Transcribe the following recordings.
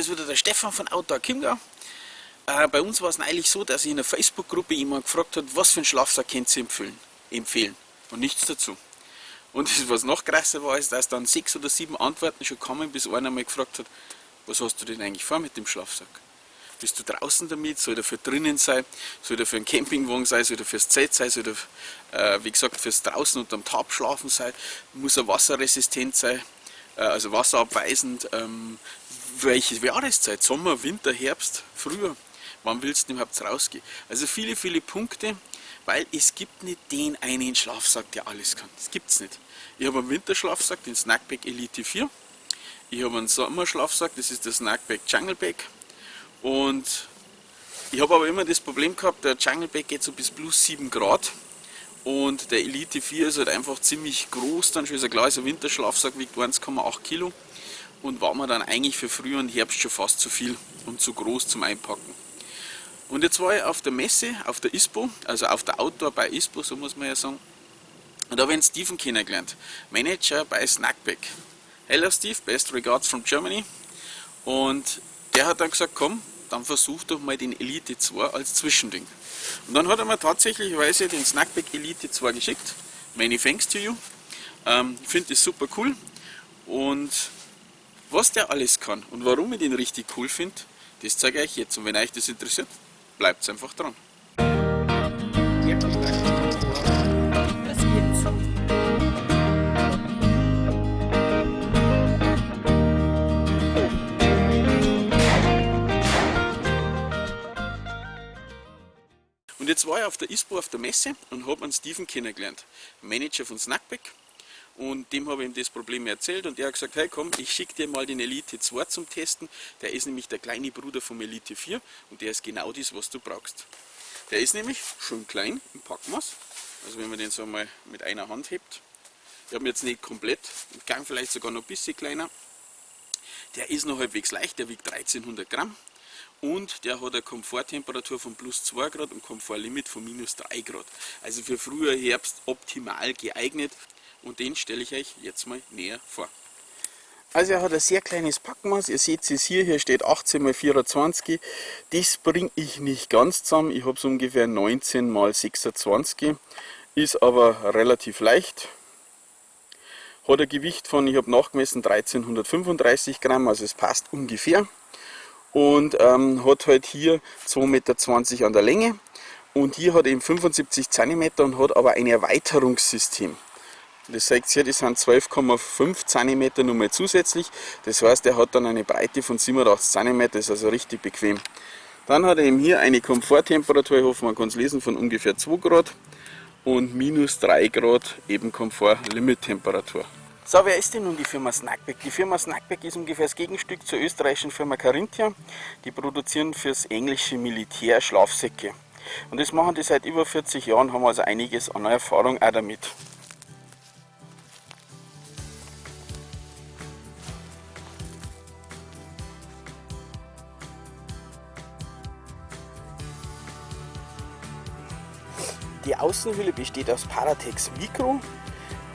Ist wieder der Stefan von Outdoor Chiemgau. Äh, bei uns war es neulich so, dass ich in einer Facebook-Gruppe jemand gefragt hat, was für einen Schlafsack könnt ihr empfehlen, empfehlen und nichts dazu. Und das, was noch krasser war, ist, dass dann sechs oder sieben Antworten schon kamen, bis einer mal gefragt hat, was hast du denn eigentlich vor mit dem Schlafsack? Bist du draußen damit? Soll der für drinnen sein? Soll der für einen Campingwagen sein? Soll der fürs Zelt sein? Soll der, äh, wie gesagt, fürs draußen unterm Tab schlafen sein? Muss er wasserresistent sein? Äh, also wasserabweisend? Ähm, welche Jahreszeit? Sommer, Winter, Herbst, Frühjahr? Wann willst du überhaupt rausgehen? Also viele, viele Punkte, weil es gibt nicht den einen Schlafsack, der alles kann. Das gibt es nicht. Ich habe einen Winterschlafsack, den Snackback Elite 4. Ich habe einen Sommerschlafsack, das ist der Snackback Jungleback. Und ich habe aber immer das Problem gehabt, der Jungleback geht so bis plus 7 Grad. Und der Elite 4 ist halt einfach ziemlich groß, dann schon ist ein klar, ist ein Winterschlafsack, wiegt 1,8 Kilo und war mir dann eigentlich für Frühjahr und Herbst schon fast zu viel und zu groß zum Einpacken. Und jetzt war ich auf der Messe, auf der ISPO, also auf der Outdoor bei ISPO, so muss man ja sagen. Und da habe ich einen Steven kennengelernt, Manager bei Snackback. Hello Steve, best regards from Germany. Und der hat dann gesagt, komm, dann versuch doch mal den Elite 2 als Zwischending. Und dann hat er mir tatsächlich den Snackback Elite 2 geschickt. Many thanks to you. Ähm, ich finde das super cool. Und was der alles kann und warum ich den richtig cool finde, das zeige ich euch jetzt. Und wenn euch das interessiert, bleibt einfach dran. Und jetzt war ich auf der ISPO auf der Messe und habe einen Steven kennengelernt, Manager von Snackback. Und dem habe ich ihm das Problem erzählt und er hat gesagt, hey komm, ich schicke dir mal den Elite 2 zum Testen. Der ist nämlich der kleine Bruder vom Elite 4 und der ist genau das, was du brauchst. Der ist nämlich schon klein im Packmaß, also wenn man den so mal mit einer Hand hebt. Ich habe ihn jetzt nicht komplett, im Gang vielleicht sogar noch ein bisschen kleiner. Der ist noch halbwegs leicht, der wiegt 1300 Gramm und der hat eine Komforttemperatur von plus 2 Grad und Komfortlimit von minus 3 Grad. Also für früher Herbst optimal geeignet. Und den stelle ich euch jetzt mal näher vor. Also er hat ein sehr kleines Packmaß, ihr seht es hier, hier steht 18 x 24, das bringe ich nicht ganz zusammen, ich habe es ungefähr 19 x 26, ist aber relativ leicht, hat ein Gewicht von, ich habe nachgemessen, 1335 Gramm, also es passt ungefähr und ähm, hat halt hier 2,20 Meter an der Länge und hier hat eben 75 cm und hat aber ein Erweiterungssystem. Das seht ihr, das sind 12,5 cm nochmal zusätzlich. Das heißt, er hat dann eine Breite von 87 cm, ist also richtig bequem. Dann hat er eben hier eine Komforttemperatur, ich hoffe man kann es lesen, von ungefähr 2 Grad und minus 3 Grad eben Komfort-Limit-Temperatur. So, wer ist denn nun die Firma Snackback? Die Firma Snackback ist ungefähr das Gegenstück zur österreichischen Firma Carinthia. Die produzieren fürs englische Militär Schlafsäcke. Und das machen die seit über 40 Jahren, haben also einiges an Erfahrung auch damit. Die Außenhülle besteht aus Paratex Micro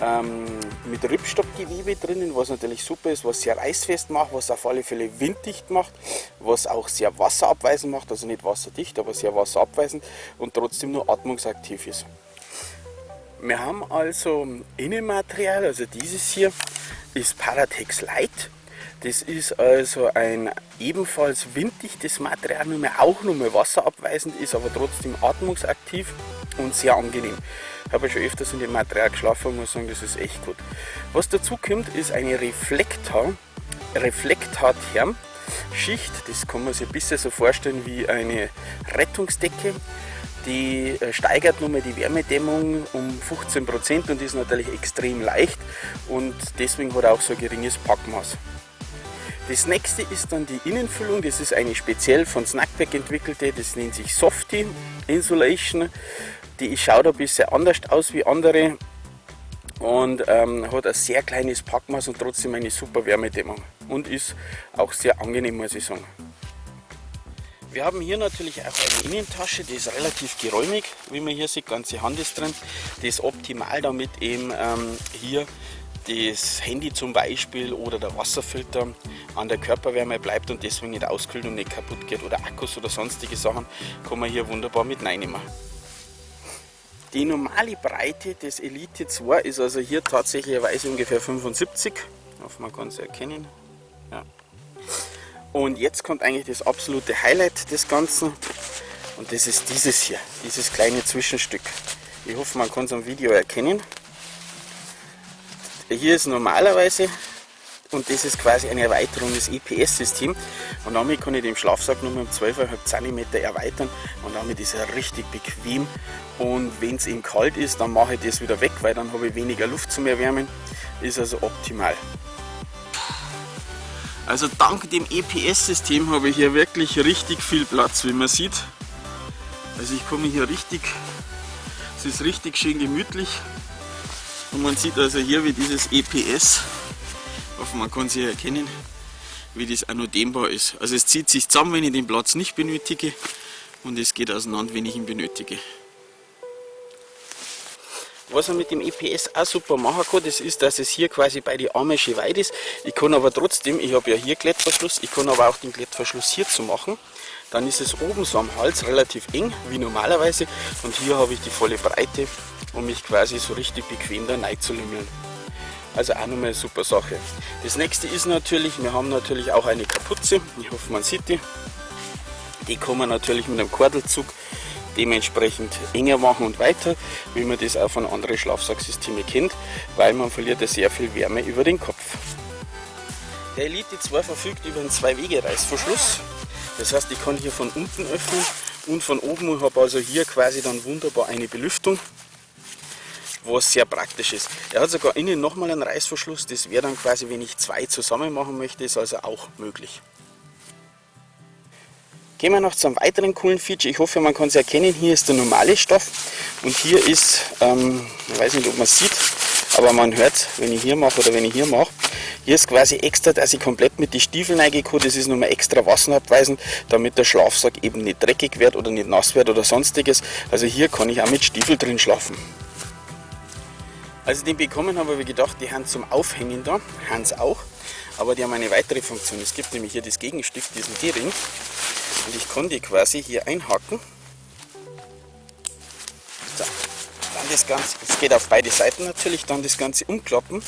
ähm, mit Ripstoppgewebe drinnen, was natürlich super ist, was sehr reißfest macht, was auf alle Fälle winddicht macht, was auch sehr wasserabweisend macht, also nicht wasserdicht, aber sehr wasserabweisend und trotzdem nur atmungsaktiv ist. Wir haben also Innenmaterial, also dieses hier ist Paratex Light. Das ist also ein ebenfalls winddichtes Material, nur mehr auch nur mehr wasserabweisend ist, aber trotzdem atmungsaktiv und sehr angenehm. Ich habe schon öfters in dem Material geschlafen und muss sagen, das ist echt gut. Was dazu kommt, ist eine Reflektor, Reflektatherm. Schicht, das kann man sich ein bisschen so vorstellen wie eine Rettungsdecke. Die äh, steigert nochmal die Wärmedämmung um 15% und ist natürlich extrem leicht und deswegen hat er auch so ein geringes Packmaß. Das nächste ist dann die Innenfüllung, das ist eine speziell von Snackback entwickelte, das nennt sich Softy Insulation. Die schaut ein bisschen anders aus wie andere und ähm, hat ein sehr kleines Packmaß und trotzdem eine super Wärmedämmung und ist auch sehr angenehm, muss ich sagen. Wir haben hier natürlich auch eine Innentasche, die ist relativ geräumig, wie man hier sieht, ganze Hand ist drin. Die ist optimal, damit eben ähm, hier das Handy zum Beispiel oder der Wasserfilter an der Körperwärme bleibt und deswegen nicht auskühlt und nicht kaputt geht oder Akkus oder sonstige Sachen, kann man hier wunderbar mit reinnehmen. Die normale Breite des Elite 2 ist also hier tatsächlicherweise ungefähr 75. Ich hoffe, man kann es erkennen. Ja. Und jetzt kommt eigentlich das absolute Highlight des Ganzen. Und das ist dieses hier, dieses kleine Zwischenstück. Ich hoffe, man kann es am Video erkennen. Hier ist normalerweise, und das ist quasi eine Erweiterung des EPS-Systems, und damit kann ich den Schlafsack nur um 12,5 cm erweitern und damit ist er richtig bequem. Und wenn es eben kalt ist, dann mache ich das wieder weg, weil dann habe ich weniger Luft zum Erwärmen. Ist also optimal. Also dank dem EPS-System habe ich hier wirklich richtig viel Platz, wie man sieht. Also ich komme hier richtig, es ist richtig schön gemütlich. Und man sieht also hier, wie dieses EPS, hoffe man kann es hier erkennen, wie das auch noch dehnbar ist. Also es zieht sich zusammen, wenn ich den Platz nicht benötige und es geht auseinander, wenn ich ihn benötige. Was man mit dem EPS auch super machen kann, das ist, dass es hier quasi bei den Armen schön weit ist. Ich kann aber trotzdem, ich habe ja hier Klettverschluss, ich kann aber auch den Klettverschluss hier zu machen. Dann ist es oben so am Hals relativ eng, wie normalerweise. Und hier habe ich die volle Breite, um mich quasi so richtig bequem da rein zu lümmeln. Also auch nochmal eine super Sache. Das nächste ist natürlich, wir haben natürlich auch eine Kapuze. Ich hoffe, man sieht die. Die kann man natürlich mit einem Kordelzug dementsprechend enger machen und weiter, wie man das auch von anderen Schlafsacksystemen kennt, weil man verliert ja sehr viel Wärme über den Kopf. Der Elite 2 verfügt über einen Zwei-Wege-Reißverschluss. Das heißt, ich kann hier von unten öffnen und von oben und habe also hier quasi dann wunderbar eine Belüftung, was sehr praktisch ist. Er hat sogar innen nochmal einen Reißverschluss, das wäre dann quasi, wenn ich zwei zusammen machen möchte, ist also auch möglich. Gehen wir noch zum weiteren coolen Feature. Ich hoffe, man kann es erkennen. Hier ist der normale Stoff und hier ist, ähm, ich weiß nicht, ob man es sieht, aber man hört, wenn ich hier mache oder wenn ich hier mache, hier ist quasi extra, dass ich komplett mit den Stiefeln reingehe. Das ist nochmal extra wasserabweisend, damit der Schlafsack eben nicht dreckig wird oder nicht nass wird oder sonstiges. Also hier kann ich auch mit Stiefel drin schlafen. Als ich den bekommen habe, habe ich gedacht, die haben zum Aufhängen da, haben sie auch, aber die haben eine weitere Funktion. Es gibt nämlich hier das Gegenstück, diesen D-Ring. Und ich kann die quasi hier einhaken. So, dann das Ganze, es geht auf beide Seiten natürlich, dann das Ganze umklappen.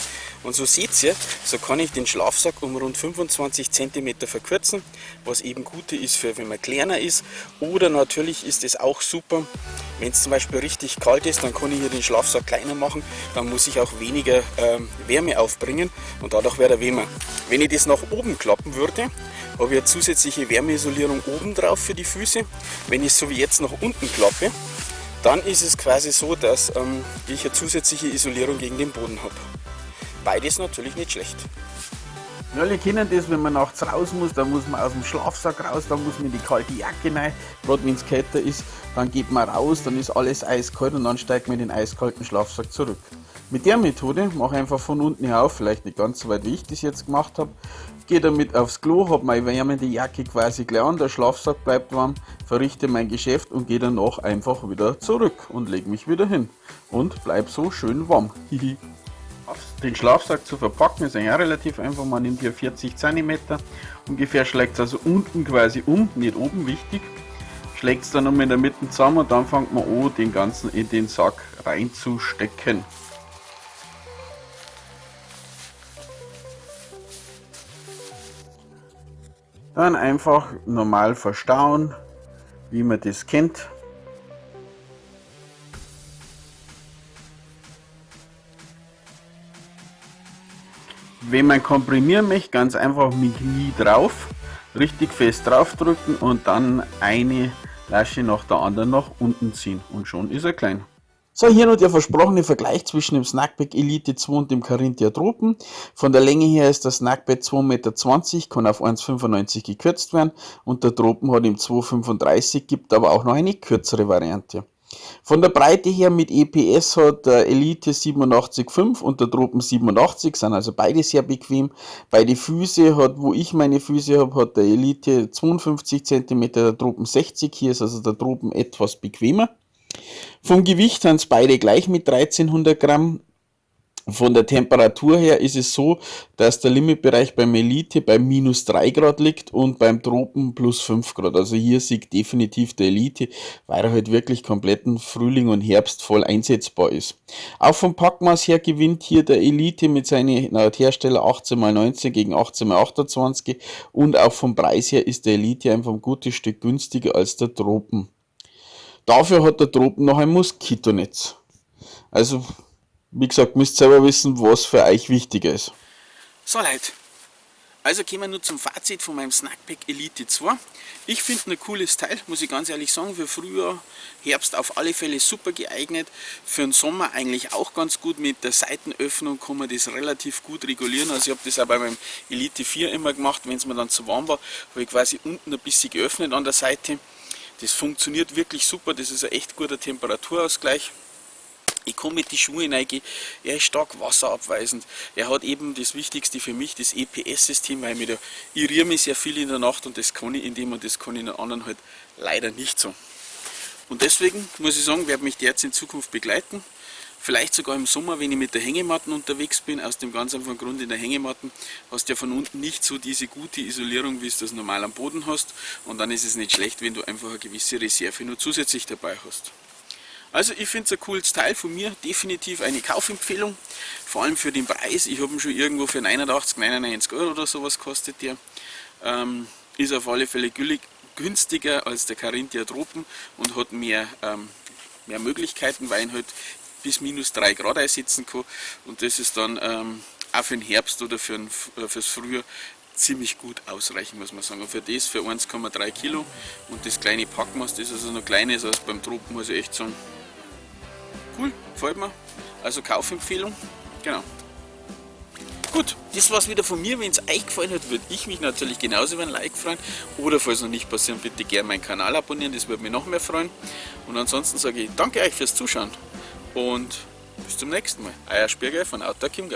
Und so seht ihr, so kann ich den Schlafsack um rund 25 cm verkürzen, was eben gut ist für wenn man kleiner ist. Oder natürlich ist es auch super, wenn es zum Beispiel richtig kalt ist, dann kann ich hier den Schlafsack kleiner machen, dann muss ich auch weniger ähm, Wärme aufbringen und dadurch wird er wärmer. Wenn ich das nach oben klappen würde, habe ich eine zusätzliche Wärmeisolierung oben drauf für die Füße. Wenn ich es so wie jetzt nach unten klappe, dann ist es quasi so, dass ähm, ich eine zusätzliche Isolierung gegen den Boden habe. Beides natürlich nicht schlecht. Ja, alle kennen das, wenn man nachts raus muss, dann muss man aus dem Schlafsack raus, dann muss man in die kalte Jacke rein, gerade wenn es kälter ist, dann geht man raus, dann ist alles eiskalt und dann steigt man in den eiskalten Schlafsack zurück. Mit der Methode mache ich einfach von unten her auf, vielleicht nicht ganz so weit wie ich das jetzt gemacht habe, gehe damit aufs Klo, habe meine wärmende Jacke quasi gleich an, der Schlafsack bleibt warm, verrichte mein Geschäft und gehe danach einfach wieder zurück und lege mich wieder hin und bleib so schön warm. Den Schlafsack zu verpacken ist auch relativ einfach, man nimmt hier 40 cm, ungefähr schlägt es also unten quasi um, nicht oben, wichtig, schlägt es dann um in der Mitte zusammen und dann fängt man an, den ganzen in den Sack reinzustecken. Dann einfach normal verstauen, wie man das kennt. Wenn man komprimieren möchte, ganz einfach mit Knie drauf, richtig fest draufdrücken und dann eine Lasche nach der anderen nach unten ziehen und schon ist er klein. So, hier noch der versprochene Vergleich zwischen dem Snackback Elite 2 und dem Carinthia Tropen. Von der Länge her ist das Snackbed 2,20 Meter, kann auf 1,95 gekürzt werden und der Tropen hat im 2,35, gibt aber auch noch eine kürzere Variante. Von der Breite her mit EPS hat der Elite 87,5 und der Tropen 87, sind also beide sehr bequem. Beide Füße hat, wo ich meine Füße habe, hat der Elite 52 cm, der Tropen 60, hier ist also der Tropen etwas bequemer. Vom Gewicht sind es beide gleich mit 1300 Gramm. Von der Temperatur her ist es so, dass der Limitbereich beim Elite bei minus 3 Grad liegt und beim Tropen plus 5 Grad. Also hier siegt definitiv der Elite, weil er halt wirklich kompletten Frühling und Herbst voll einsetzbar ist. Auch vom Packmaß her gewinnt hier der Elite mit seinen Hersteller 18x19 gegen 18x28 und auch vom Preis her ist der Elite einfach ein gutes Stück günstiger als der Tropen. Dafür hat der Tropen noch ein Moskitonetz. Also wie gesagt, müsst selber wissen, was für euch wichtiger ist. So Leute, also kommen wir nur zum Fazit von meinem Snackpack Elite 2. Ich finde ein cooles Teil, muss ich ganz ehrlich sagen, für Frühjahr, Herbst auf alle Fälle super geeignet. Für den Sommer eigentlich auch ganz gut, mit der Seitenöffnung kann man das relativ gut regulieren. Also ich habe das auch bei meinem Elite 4 immer gemacht, wenn es mir dann zu warm war, habe ich quasi unten ein bisschen geöffnet an der Seite. Das funktioniert wirklich super, das ist ein echt guter Temperaturausgleich. Ich komme mit die Schuhe reingehen. Er ist stark wasserabweisend. Er hat eben das Wichtigste für mich, das EPS-System, weil ich, irriere mich sehr viel in der Nacht und das kann ich in dem und das kann ich in den anderen halt leider nicht so. Und deswegen muss ich sagen, werde mich der jetzt in Zukunft begleiten. Vielleicht sogar im Sommer, wenn ich mit der Hängematten unterwegs bin, aus dem ganz einfachen Grund in der Hängematten hast du ja von unten nicht so diese gute Isolierung, wie du das normal am Boden hast. Und dann ist es nicht schlecht, wenn du einfach eine gewisse Reserve nur zusätzlich dabei hast. Also ich finde es ein cooles Teil von mir, definitiv eine Kaufempfehlung, vor allem für den Preis. Ich habe ihn schon irgendwo für 89, 99 Euro oder sowas kostet der. Ähm, ist auf alle Fälle günstiger als der Carinthia Tropen und hat mehr, ähm, mehr Möglichkeiten, weil ihn halt bis minus 3 Grad einsetzen kann und das ist dann ähm, auch für den Herbst oder für ein, äh, fürs Frühjahr ziemlich gut ausreichen, muss man sagen. Und für das, für 1,3 Kilo und das kleine Packmaß, das ist also noch kleiner als beim Tropen, muss ich echt sagen cool, gefällt mir. Also Kaufempfehlung, genau. Gut, das war's wieder von mir. Wenn es euch gefallen hat, würde ich mich natürlich genauso über ein Like freuen. Oder falls noch nicht passiert, bitte gerne meinen Kanal abonnieren, das würde mich noch mehr freuen. Und ansonsten sage ich danke euch fürs Zuschauen und bis zum nächsten Mal. Euer Spieger von Auto Chiemgau.